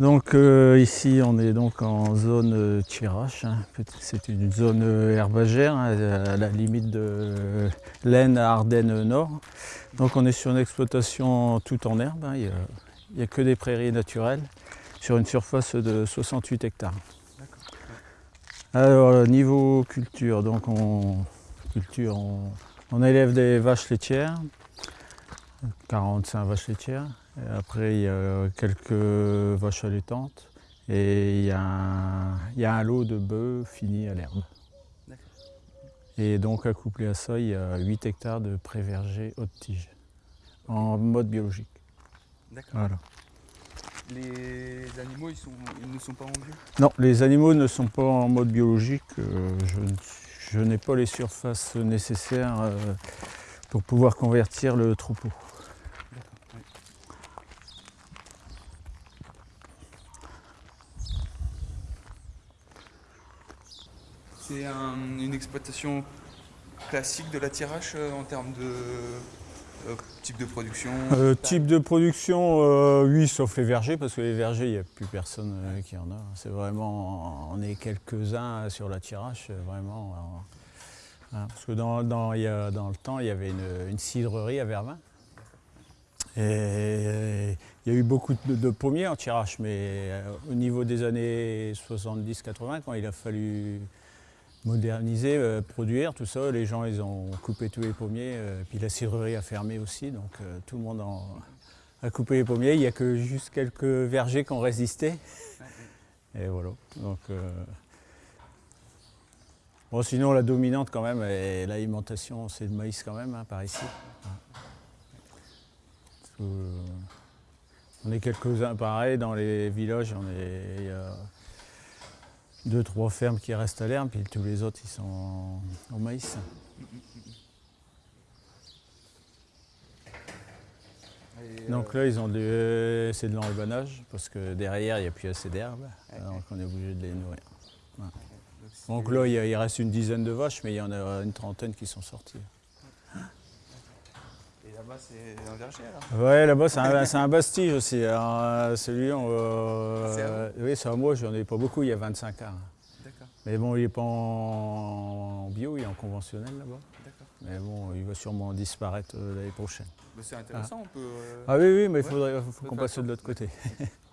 Donc euh, ici on est donc en zone euh, hein. c'est une zone euh, herbagère hein, à la limite de l'Aisne à Ardennes Nord. Donc on est sur une exploitation tout en herbe, hein. il n'y a, que des prairies naturelles sur une surface de 68 hectares. Alors niveau culture, donc on, culture, on élève des vaches laitières, 45 vaches laitières, après, il y a quelques vaches allaitantes et il y, a un, lot de bœufs finis à l'herbe. Et donc, accouplé à ça, il y a 8 hectares de pré-verger haute tige, en mode biologique. D'accord. Les animaux, ils, ne sont pas en bio? Non, les animaux ne sont pas en mode biologique. Euh, je, n'ai pas les surfaces nécessaires euh, pour pouvoir convertir le troupeau. C'est une exploitation classique de la tirage euh, en termes de euh, type de production euh, Type de production, oui, sauf les vergers, parce que les vergers, il n'y a plus personne qui en a. C'est vraiment, on est quelques-uns sur la tirage, vraiment. Hein, parce que dans, dans, il dans, le temps, il y avait une, cidrerie à Vervins. Et il y a eu beaucoup de, de pommiers en tirage, mais au niveau des années 70-80, quand il a fallu moderniser, euh, produire, tout ça. Les gens, ils ont coupé tous les pommiers, euh, puis la cidrerie a fermé aussi, donc euh, tout le monde a coupé les pommiers. Il n'y a que juste quelques vergers qui ont résisté. Et voilà. Donc, bon, sinon, la dominante quand même, et l'alimentation, c'est le maïs quand même, hein, par ici. on est quelques-uns pareil, dans les villages, on est, deux, trois fermes qui restent à l'herbe, puis tous les autres, ils sont au maïs. Donc là, ils ont c'est de l'enrubanage, parce que derrière, il n'y a plus assez d'herbe, donc on est obligé de les nourrir. Donc là, il reste une dizaine de vaches, mais il y en a une trentaine qui sont sorties là-bas, c'est un verger alors Ouais, là-bas, c'est un, bastige aussi. celui euh, oui, c'est moi, j'en ai pas beaucoup, il y a 25 ans. D'accord. Mais bon, il n'est pas en, bio, il est en conventionnel là-bas. D'accord. Mais bon, il va sûrement disparaître euh, l'année prochaine. C'est intéressant, on peut... Euh, ah oui, oui, mais il faut qu'on passe de l'autre côté.